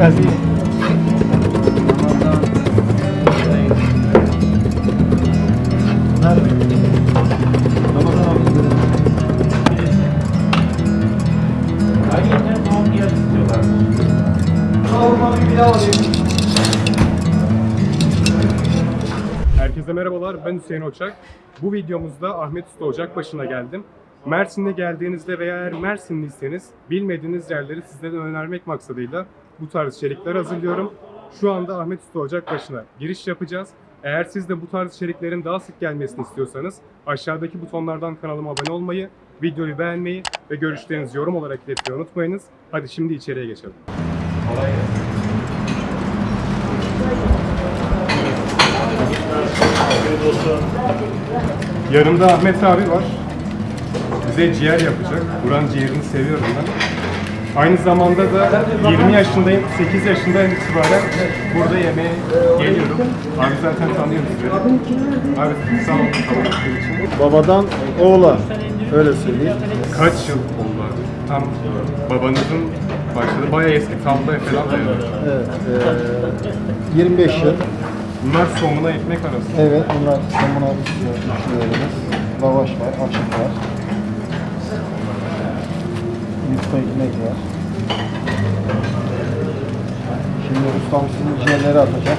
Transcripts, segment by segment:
alayım. Herkese merhabalar, ben Hüseyin Ocak. Bu videomuzda Ahmet Usta Ocakbaşı'na geldim. Mersin'e geldiğinizde veya eğer Mersinliyseniz bilmediğiniz yerleri sizlere önermek maksadıyla bu tarz içerikler hazırlıyorum. Şu anda Ahmet Usta Ocakbaşı'na giriş yapacağız. Eğer siz de bu tarz içeriklerin daha sık gelmesini istiyorsanız aşağıdaki butonlardan kanalıma abone olmayı, videoyu beğenmeyi ve görüşlerinizi yorum olarak iletmeyi unutmayınız. Hadi şimdi içeriye geçelim. Yanımda Ahmet abi var. Bize ciğer yapacak. Buranın ciğerini seviyorum ben. Aynı zamanda da 20 yaşındayım, 8 yaşından itibaren burada yemeğe geliyorum. Abi zaten tanıyorum sizleri. Abi sağ olun. Babadan oğula. Öyle söyleyeyim. Kaç yıl oldu abi? Tam babanızın başladı. Bayağı eski tabloya falan dayanıyor. Evet. eee, 25 yıl. Bunlar somuna ekmek arası. Evet. Bunlar samuna istiyor. Üçlülerimiz. Lavaş var. Açık var. Yufka ekmek var. Şimdi ustam sizin ciğerleri atacak.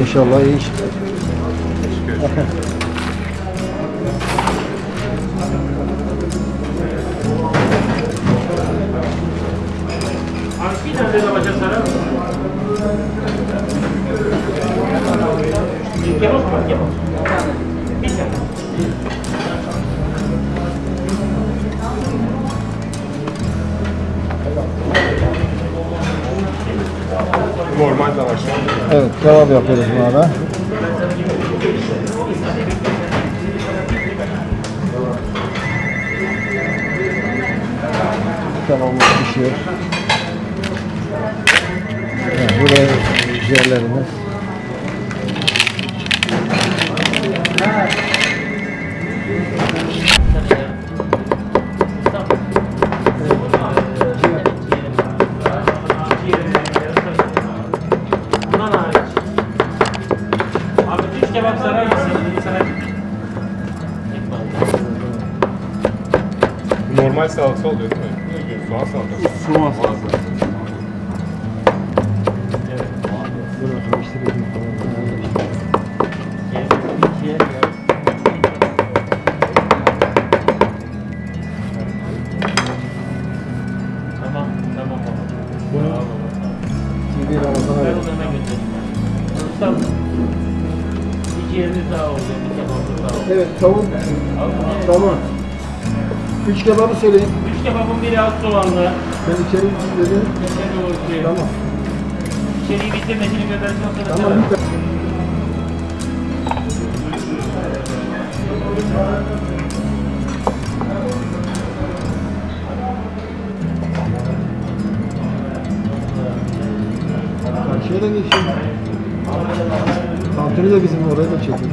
İnşallah iyi iş. Normal lavaş. Evet, kebap yapıyoruz buna da. Kebabımız pişiyor. Evet, buraya ciğerlerimiz. Normal salata oluyor değil mi? Soğan salatası. Soğan salatası. Karıştırıyoruz falan. Tamam, tamam baba. Bunu TV Ramazan'a Ben bir ciğeriniz daha oldu, bir daha oldu. Evet, tavuk. Tamam. Üç kebabı söyleyin. Üç kebabın biri az soğanlı. Ben içeri dedim. İçeri doğru Tamam. İçeriği bitirmesini göndersen sonra Tamam. lütfen. Karşıya da geçeyim. Tantuni de bizim oraya da çekin.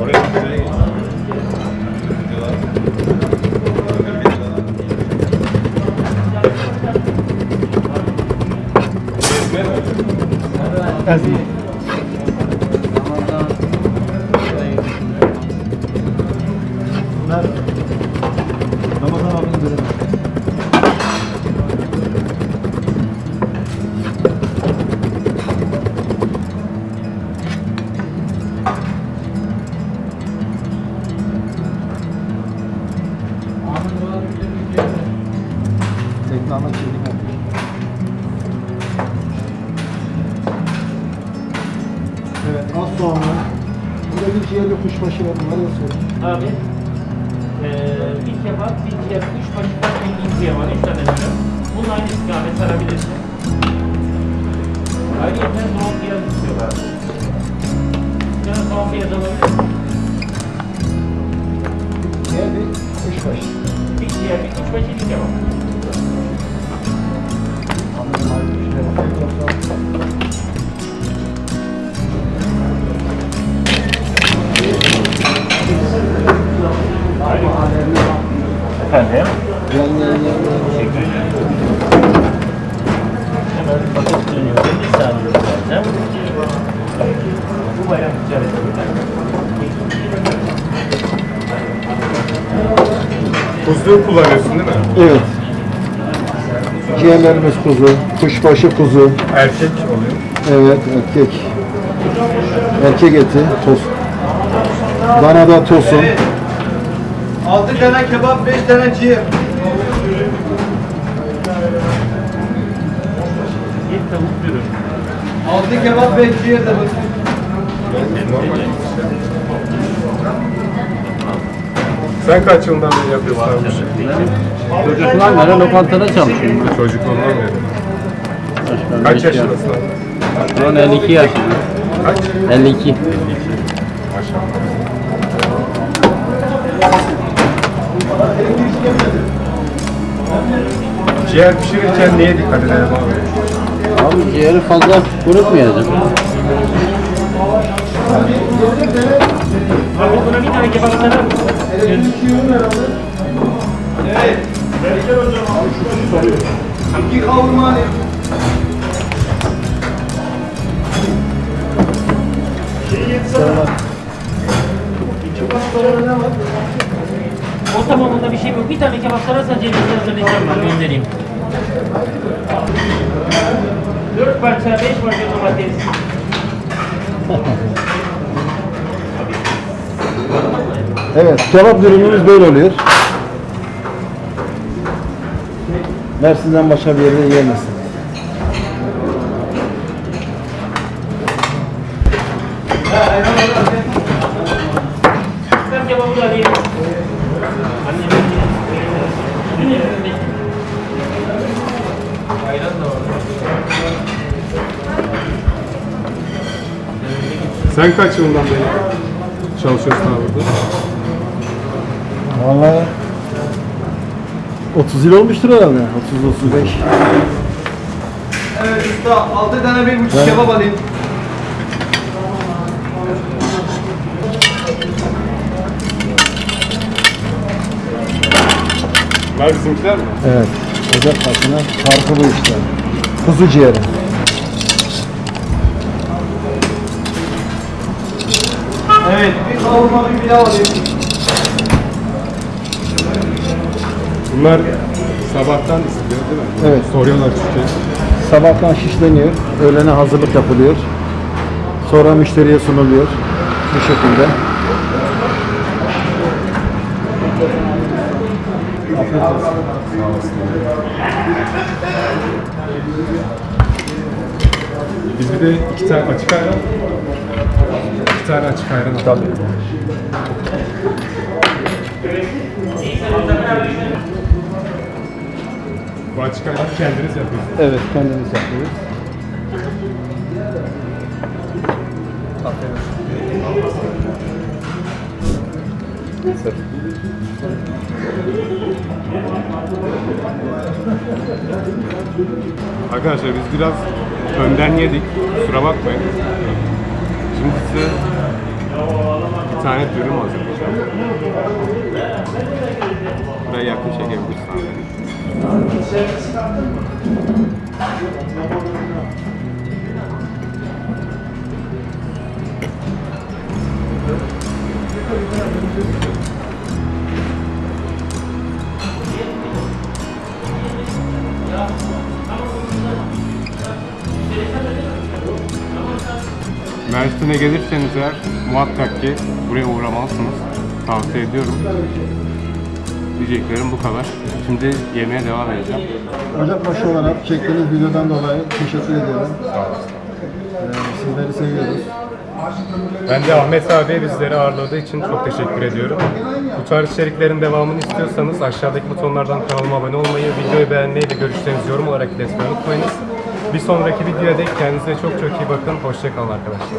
Oraya güzel. Aziz. fantasia. Soğanlı. Burada bir ciğerli kuşbaşı var. Bunları da söyle. Abi, eee bir kebap, bir ciğer, üç başından bir inciye var, üç tane menü. Bunun aynı istikamet sarabilirsin. Ayrıca soğuk piyaz istiyorlar. Bir tane soğuk piyaz alabilir miyim? Ciğer bir kuşbaşı. Bir ciğer, bir üç başı, bir kebap. Teşekkür ederim. Hemen paket dönüyor. 50 saniye zaten. Bu bayağı güzel. Kuzu kullanıyorsun değil mi? Evet. Ciğerlerimiz kuzu, kuşbaşı kuzu, Erkek oluyor. evet erkek. Erkek eti, toz. Danada tosun. 6 tane kebap, 5 tane ciğer. Bir tavuk dürüm. 6 kebap, 5 ciğer de var. Sen kaç yıldan beri yapıyorsun? Çocuklar beri lokantada çalışıyorum. Çocukluğundan beri. Kaç yaşındasın? Şu an 52 yaşındayım. Kaç? 52. Maşallah. Ciğer pişirirken neye dikkat edelim abi? Abi ciğeri fazla kurutmayacağım. Abi buna bir tane kebap sarar mısın? İki kavurma alayım. O tamamında bir şey yok. Bir tane kebap sararsan cevizli hazırlayacağım ben göndereyim. Dört parça, beş parça domates. Evet, kebap dürümümüz böyle oluyor. Mersin'den başka bir yerde yiyemezsin. Sen kaç yılından beri çalışıyorsun abi burada? Vallahi 30 yıl olmuştur herhalde. 30-35. Evet usta, 6 tane bir buçuk kebap alayım. Bunlar bizimkiler mi? Evet. Ocak başına farkı bu işte. Kuzu ciğeri. Evet, bir kavurma, bir pilav alayım. Bunlar sabahtan istiyor değil mi? Evet. Soruyorlar çünkü. Sabahtan şişleniyor. Öğlene hazırlık yapılıyor. Sonra müşteriye sunuluyor. Bu şekilde. Biz bir de iki tane açık ayran. İki tane açık ayran alalım. Bu açık ayran kendiniz yapıyorsunuz. Evet, kendimiz yapıyoruz. Arkadaşlar biz biraz önden yedik. Kusura bakmayın. Size bir tane dürüm hazırlayacağım. Buraya yakın çekebilirsen. Mersin'e gelirseniz eğer muhakkak ki buraya uğramalısınız. Tavsiye ediyorum. Diyeceklerim bu kadar. Şimdi yemeğe devam edeceğim. Ocakbaşı olarak çektiğiniz videodan dolayı teşekkür ediyorum. Ee, sizleri seviyoruz. Ben de Ahmet abiye bizleri ağırladığı için çok teşekkür ediyorum. Bu tarz içeriklerin devamını istiyorsanız aşağıdaki butonlardan kanalıma abone olmayı, videoyu beğenmeyi ve görüşlerinizi yorum olarak iletmeyi unutmayınız. Bir sonraki videoda dek kendinize çok çok iyi bakın. Hoşçakalın arkadaşlar.